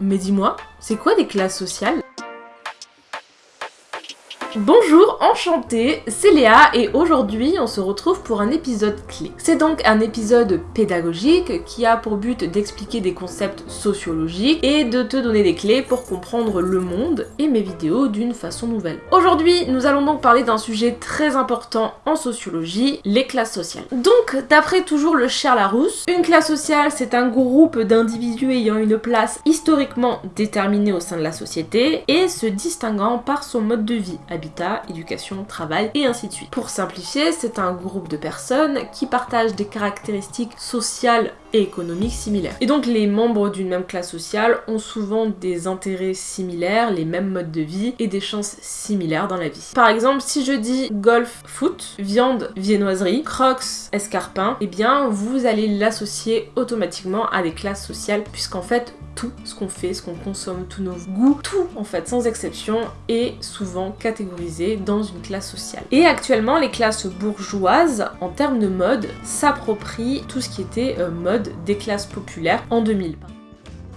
Mais dis-moi, c'est quoi des classes sociales? Bonjour, enchantée, c'est Léa et aujourd'hui on se retrouve pour un épisode clé. C'est donc un épisode pédagogique qui a pour but d'expliquer des concepts sociologiques et de te donner des clés pour comprendre le monde et mes vidéos d'une façon nouvelle. Aujourd'hui, nous allons donc parler d'un sujet très important en sociologie, les classes sociales. Donc, d'après toujours le cher Larousse, une classe sociale c'est un groupe d'individus ayant une place historiquement déterminée au sein de la société et se distinguant par son mode de vie éducation, travail et ainsi de suite. Pour simplifier, c'est un groupe de personnes qui partagent des caractéristiques sociales et économiques similaires. Et donc les membres d'une même classe sociale ont souvent des intérêts similaires, les mêmes modes de vie et des chances similaires dans la vie. Par exemple, si je dis golf, foot, viande, viennoiserie, crocs, escarpin, eh bien vous allez l'associer automatiquement à des classes sociales puisqu'en fait tout ce qu'on fait, ce qu'on consomme, tous nos goûts, tout en fait sans exception est souvent catégorisé dans une classe sociale. Et actuellement les classes bourgeoises en termes de mode s'approprient tout ce qui était euh, mode des classes populaires en 2000.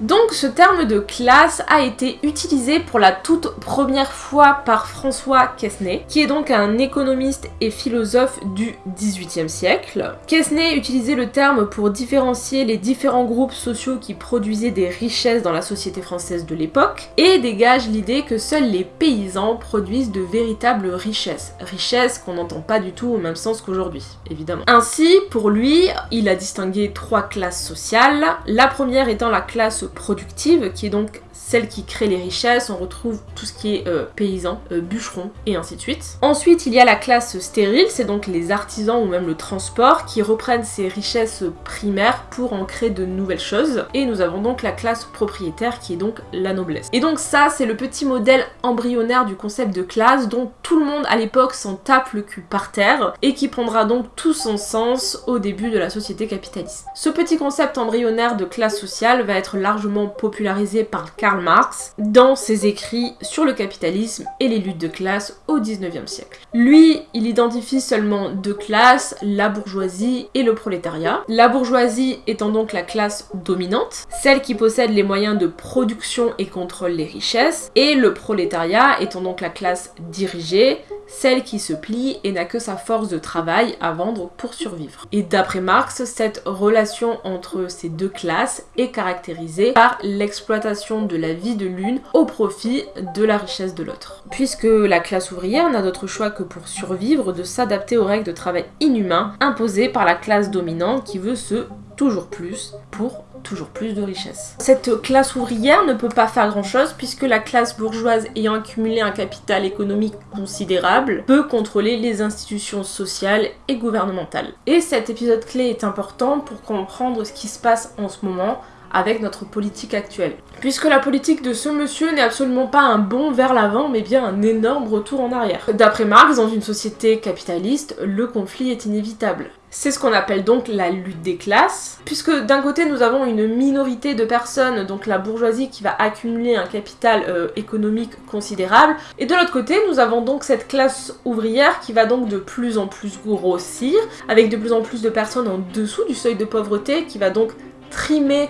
Donc ce terme de classe a été utilisé pour la toute première fois par François Quesnay, qui est donc un économiste et philosophe du XVIIIe siècle. Quesnay utilisait le terme pour différencier les différents groupes sociaux qui produisaient des richesses dans la société française de l'époque, et dégage l'idée que seuls les paysans produisent de véritables richesses. Richesses qu'on n'entend pas du tout au même sens qu'aujourd'hui, évidemment. Ainsi, pour lui, il a distingué trois classes sociales, la première étant la classe productive, qui est donc celle qui crée les richesses, on retrouve tout ce qui est euh, paysan, euh, bûcheron et ainsi de suite. Ensuite, il y a la classe stérile, c'est donc les artisans ou même le transport qui reprennent ces richesses primaires pour en créer de nouvelles choses. Et nous avons donc la classe propriétaire qui est donc la noblesse. Et donc ça, c'est le petit modèle embryonnaire du concept de classe dont tout le monde à l'époque s'en tape le cul par terre et qui prendra donc tout son sens au début de la société capitaliste. Ce petit concept embryonnaire de classe sociale va être largement popularisé par Karl Marx dans ses écrits sur le capitalisme et les luttes de classe au 19e siècle. Lui, il identifie seulement deux classes, la bourgeoisie et le prolétariat. La bourgeoisie étant donc la classe dominante, celle qui possède les moyens de production et contrôle les richesses, et le prolétariat étant donc la classe dirigée, celle qui se plie et n'a que sa force de travail à vendre pour survivre. Et d'après Marx, cette relation entre ces deux classes est caractérisée par l'exploitation de la vie de l'une au profit de la richesse de l'autre. Puisque la classe ouvrière n'a d'autre choix que pour survivre de s'adapter aux règles de travail inhumains imposées par la classe dominante qui veut se toujours plus pour toujours plus de richesses. Cette classe ouvrière ne peut pas faire grand chose puisque la classe bourgeoise ayant accumulé un capital économique considérable peut contrôler les institutions sociales et gouvernementales. Et cet épisode clé est important pour comprendre ce qui se passe en ce moment avec notre politique actuelle. Puisque la politique de ce monsieur n'est absolument pas un bond vers l'avant, mais bien un énorme retour en arrière. D'après Marx, dans une société capitaliste, le conflit est inévitable. C'est ce qu'on appelle donc la lutte des classes, puisque d'un côté nous avons une minorité de personnes, donc la bourgeoisie qui va accumuler un capital euh, économique considérable, et de l'autre côté nous avons donc cette classe ouvrière qui va donc de plus en plus grossir, avec de plus en plus de personnes en dessous du seuil de pauvreté, qui va donc trimer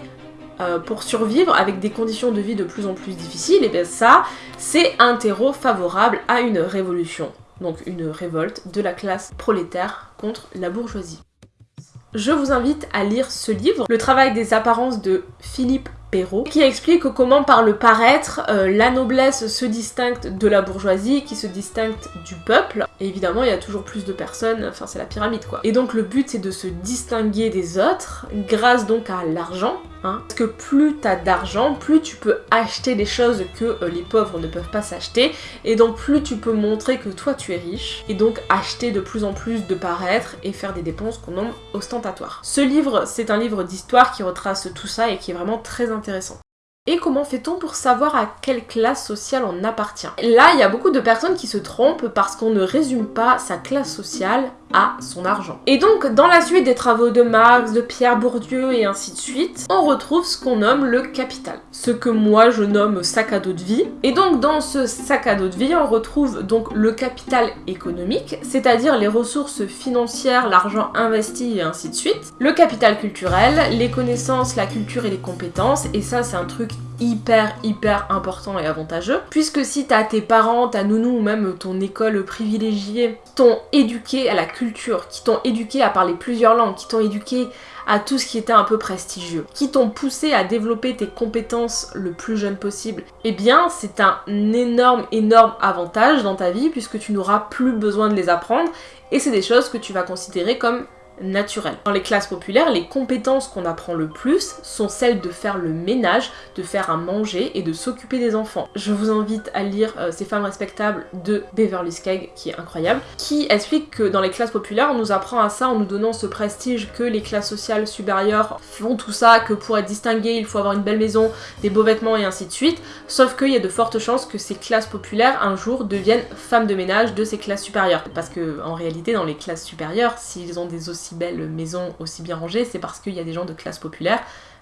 euh, pour survivre avec des conditions de vie de plus en plus difficiles, et bien ça, c'est un terreau favorable à une révolution. Donc une révolte de la classe prolétaire contre la bourgeoisie. Je vous invite à lire ce livre, Le travail des apparences de Philippe Perrault, qui explique comment par le paraître, euh, la noblesse se distingue de la bourgeoisie, qui se distingue du peuple. Et évidemment, il y a toujours plus de personnes, enfin c'est la pyramide quoi. Et donc le but c'est de se distinguer des autres, grâce donc à l'argent, Hein. Parce que plus t'as d'argent, plus tu peux acheter des choses que euh, les pauvres ne peuvent pas s'acheter, et donc plus tu peux montrer que toi tu es riche, et donc acheter de plus en plus de paraître et faire des dépenses qu'on nomme ostentatoires. Ce livre, c'est un livre d'histoire qui retrace tout ça et qui est vraiment très intéressant. Et comment fait-on pour savoir à quelle classe sociale on appartient? Là, il y a beaucoup de personnes qui se trompent parce qu'on ne résume pas sa classe sociale à son argent. Et donc, dans la suite des travaux de Marx, de Pierre Bourdieu et ainsi de suite, on retrouve ce qu'on nomme le capital. Ce que moi je nomme sac à dos de vie. Et donc, dans ce sac à dos de vie, on retrouve donc le capital économique, c'est-à-dire les ressources financières, l'argent investi et ainsi de suite. Le capital culturel, les connaissances, la culture et les compétences, et ça c'est un truc hyper hyper important et avantageux. Puisque si t'as tes parents, ta nounou ou même ton école privilégiée qui t'ont éduqué à la culture, qui t'ont éduqué à parler plusieurs langues, qui t'ont éduqué à tout ce qui était un peu prestigieux, qui t'ont poussé à développer tes compétences le plus jeune possible, eh bien c'est un énorme énorme avantage dans ta vie puisque tu n'auras plus besoin de les apprendre. Et c'est des choses que tu vas considérer comme naturel. Dans les classes populaires, les compétences qu'on apprend le plus sont celles de faire le ménage, de faire à manger et de s'occuper des enfants. Je vous invite à lire euh, Ces femmes respectables de Beverly Skegg, qui est incroyable, qui explique que dans les classes populaires, on nous apprend à ça en nous donnant ce prestige que les classes sociales supérieures font tout ça, que pour être distingué, il faut avoir une belle maison, des beaux vêtements et ainsi de suite. Sauf qu'il y a de fortes chances que ces classes populaires, un jour, deviennent femmes de ménage de ces classes supérieures. Parce que, en réalité, dans les classes supérieures, s'ils ont des aussi belles maisons aussi bien rangées, c'est parce qu'il y a des gens de classe populaire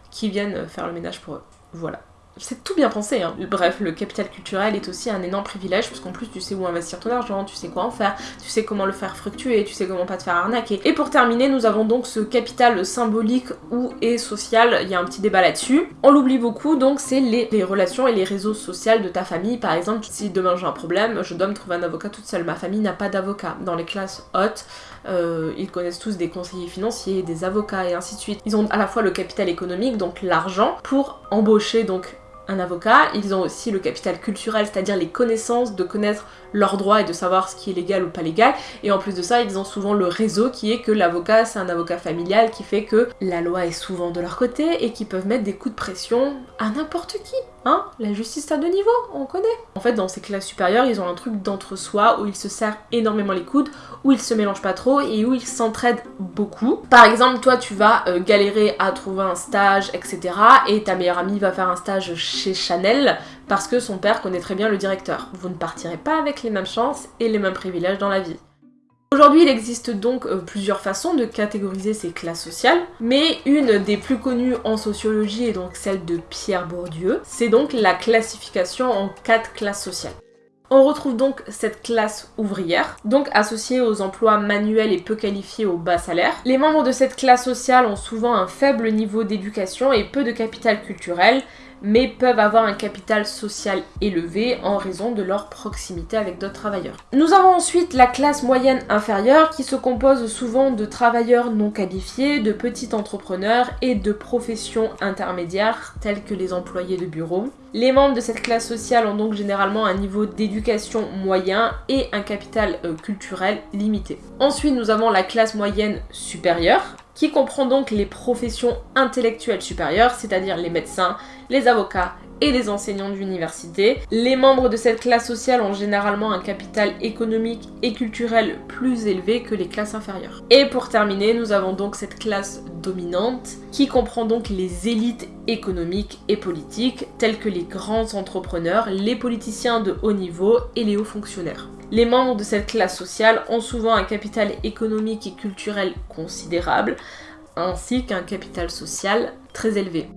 qui viennent faire le ménage pour eux. Voilà. C'est tout bien pensé, hein. Bref, le capital culturel est aussi un énorme privilège, parce qu'en plus tu sais où investir ton argent, tu sais quoi en faire, tu sais comment le faire fructuer, tu sais comment pas te faire arnaquer. Et pour terminer, nous avons donc ce capital symbolique ou et social, il y a un petit débat là-dessus. On l'oublie beaucoup, donc c'est les, les relations et les réseaux sociaux de ta famille. Par exemple, si demain j'ai un problème, je dois me trouver un avocat toute seule. Ma famille n'a pas d'avocat. Dans les classes hautes, euh, ils connaissent tous des conseillers financiers, des avocats et ainsi de suite. Ils ont à la fois le capital économique, donc l'argent, pour embaucher donc un avocat, ils ont aussi le capital culturel, c'est-à-dire les connaissances de connaître leurs droits et de savoir ce qui est légal ou pas légal. Et en plus de ça, ils ont souvent le réseau qui est que l'avocat, c'est un avocat familial qui fait que la loi est souvent de leur côté et qui peuvent mettre des coups de pression à n'importe qui. Hein? La justice à deux niveaux, on connaît. En fait, dans ces classes supérieures, ils ont un truc d'entre-soi où ils se serrent énormément les coudes, où ils se mélangent pas trop et où ils s'entraident beaucoup. Par exemple, toi, tu vas euh, galérer à trouver un stage, etc. Et ta meilleure amie va faire un stage chez Chanel parce que son père connaît très bien le directeur. Vous ne partirez pas avec les mêmes chances et les mêmes privilèges dans la vie. Aujourd'hui, il existe donc euh, plusieurs façons de catégoriser ces classes sociales, mais une des plus connues en sociologie est donc celle de Pierre Bourdieu, c'est donc la classification en quatre classes sociales. On retrouve donc cette classe ouvrière, donc associée aux emplois manuels et peu qualifiés au bas salaire. Les membres de cette classe sociale ont souvent un faible niveau d'éducation et peu de capital culturel, mais peuvent avoir un capital social élevé en raison de leur proximité avec d'autres travailleurs. Nous avons ensuite la classe moyenne inférieure qui se compose souvent de travailleurs non qualifiés, de petits entrepreneurs et de professions intermédiaires telles que les employés de bureau. Les membres de cette classe sociale ont donc généralement un niveau d'éducation moyen et un capital euh, culturel limité. Ensuite, nous avons la classe moyenne supérieure qui comprend donc les professions intellectuelles supérieures, c'est-à-dire les médecins, les avocats et les enseignants d'université. Les membres de cette classe sociale ont généralement un capital économique et culturel plus élevé que les classes inférieures. Et pour terminer, nous avons donc cette classe dominante qui comprend donc les élites économiques et politiques telles que les grands entrepreneurs, les politiciens de haut niveau et les hauts fonctionnaires. Les membres de cette classe sociale ont souvent un capital économique et culturel considérable, ainsi qu'un capital social très élevé.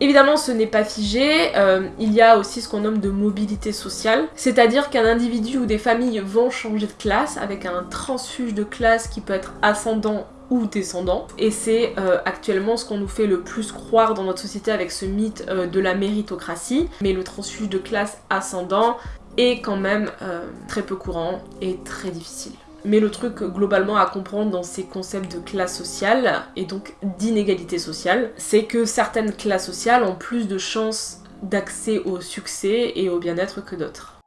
Évidemment, ce n'est pas figé, euh, il y a aussi ce qu'on nomme de mobilité sociale, c'est-à-dire qu'un individu ou des familles vont changer de classe avec un transfuge de classe qui peut être ascendant ou descendant. Et c'est euh, actuellement ce qu'on nous fait le plus croire dans notre société avec ce mythe euh, de la méritocratie. Mais le transfuge de classe ascendant, est quand même très peu courant et très difficile. Mais le truc globalement à comprendre dans ces concepts de classe sociale et donc d'inégalité sociale, c'est que certaines classes sociales ont plus de chances d'accès au succès et au bien-être que d'autres.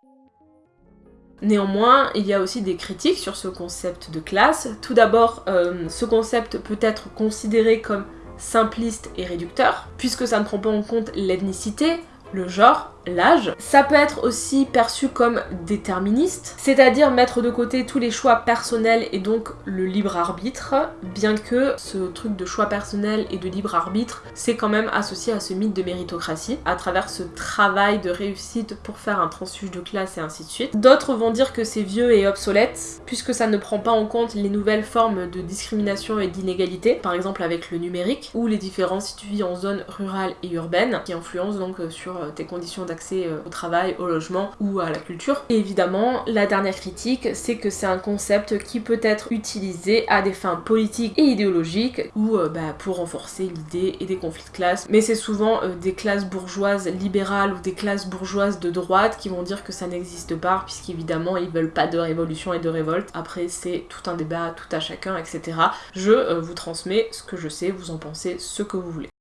Néanmoins, il y a aussi des critiques sur ce concept de classe. Tout d'abord, euh, ce concept peut être considéré comme simpliste et réducteur, puisque ça ne prend pas en compte l'ethnicité, le genre, l'âge. Ça peut être aussi perçu comme déterministe, c'est-à-dire mettre de côté tous les choix personnels et donc le libre arbitre, bien que ce truc de choix personnel et de libre arbitre, c'est quand même associé à ce mythe de méritocratie, à travers ce travail de réussite pour faire un transfuge de classe et ainsi de suite. D'autres vont dire que c'est vieux et obsolète, puisque ça ne prend pas en compte les nouvelles formes de discrimination et d'inégalité, par exemple avec le numérique, ou les différences si tu vis en zone rurale et urbaine, qui influencent donc sur tes conditions d'accès au travail, au logement ou à la culture. Et évidemment, la dernière critique, c'est que c'est un concept qui peut être utilisé à des fins politiques et idéologiques ou bah, pour renforcer l'idée et des conflits de classe. Mais c'est souvent des classes bourgeoises libérales ou des classes bourgeoises de droite qui vont dire que ça n'existe pas puisqu'évidemment ils veulent pas de révolution et de révolte. Après c'est tout un débat, tout à chacun, etc. Je euh, vous transmets ce que je sais, vous en pensez ce que vous voulez.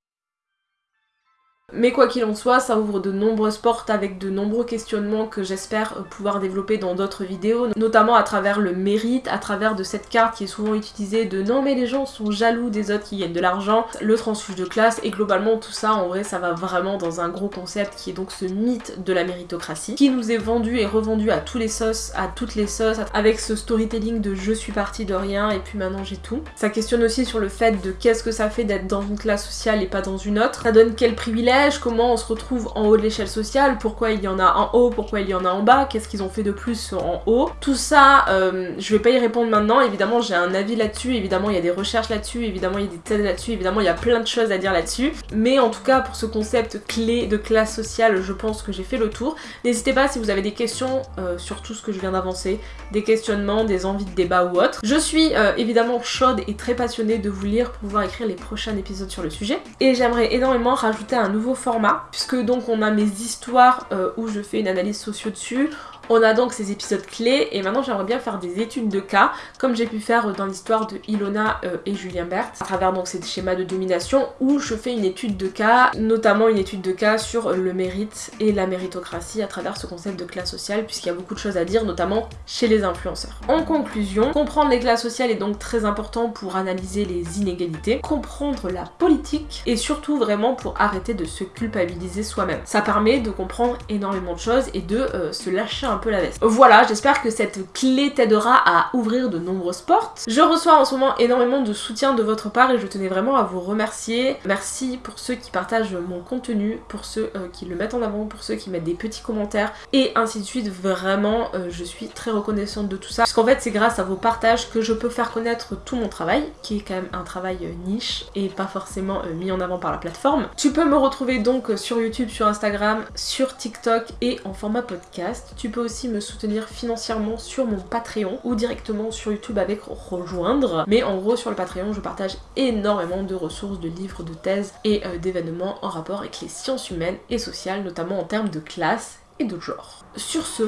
Mais quoi qu'il en soit, ça ouvre de nombreuses portes avec de nombreux questionnements que j'espère pouvoir développer dans d'autres vidéos, notamment à travers le mérite, à travers de cette carte qui est souvent utilisée de non mais les gens sont jaloux des autres qui gagnent de l'argent, le transfuge de classe, et globalement tout ça en vrai ça va vraiment dans un gros concept qui est donc ce mythe de la méritocratie, qui nous est vendu et revendu à tous les sauces, à toutes les sauces, avec ce storytelling de je suis parti de rien et puis maintenant j'ai tout. Ça questionne aussi sur le fait de qu'est-ce que ça fait d'être dans une classe sociale et pas dans une autre, ça donne quel privilège comment on se retrouve en haut de l'échelle sociale, pourquoi il y en a en haut, pourquoi il y en a en bas, qu'est-ce qu'ils ont fait de plus en haut. Tout ça, euh, je vais pas y répondre maintenant, évidemment j'ai un avis là-dessus, évidemment il y a des recherches là-dessus, évidemment il y a des thèses là-dessus, évidemment il y a plein de choses à dire là-dessus, mais en tout cas pour ce concept clé de classe sociale, je pense que j'ai fait le tour. N'hésitez pas si vous avez des questions euh, sur tout ce que je viens d'avancer, des questionnements, des envies de débat ou autre. Je suis euh, évidemment chaude et très passionnée de vous lire pour pouvoir écrire les prochains épisodes sur le sujet, et j'aimerais énormément rajouter un nouveau format, puisque donc on a mes histoires euh, où je fais une analyse socio dessus, on a donc ces épisodes clés et maintenant j'aimerais bien faire des études de cas comme j'ai pu faire dans l'histoire de Ilona euh, et Julien Berthe à travers donc ces schémas de domination où je fais une étude de cas, notamment une étude de cas sur le mérite et la méritocratie à travers ce concept de classe sociale puisqu'il y a beaucoup de choses à dire notamment chez les influenceurs. En conclusion, comprendre les classes sociales est donc très important pour analyser les inégalités, comprendre la politique et surtout vraiment pour arrêter de se culpabiliser soi-même. Ça permet de comprendre énormément de choses et de euh, se lâcher peu la veste. Voilà, j'espère que cette clé t'aidera à ouvrir de nombreuses portes. Je reçois en ce moment énormément de soutien de votre part et je tenais vraiment à vous remercier. Merci pour ceux qui partagent mon contenu, pour ceux euh, qui le mettent en avant, pour ceux qui mettent des petits commentaires et ainsi de suite. Vraiment, euh, je suis très reconnaissante de tout ça. Parce qu'en fait, c'est grâce à vos partages que je peux faire connaître tout mon travail, qui est quand même un travail euh, niche et pas forcément mis en avant par la plateforme. Tu peux me retrouver donc sur YouTube, sur Instagram, sur TikTok et en format podcast. Tu peux aussi me soutenir financièrement sur mon Patreon ou directement sur YouTube avec rejoindre. Mais en gros sur le Patreon je partage énormément de ressources, de livres, de thèses et euh, d'événements en rapport avec les sciences humaines et sociales, notamment en termes de classe et de genre. Sur ce,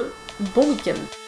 bon week-end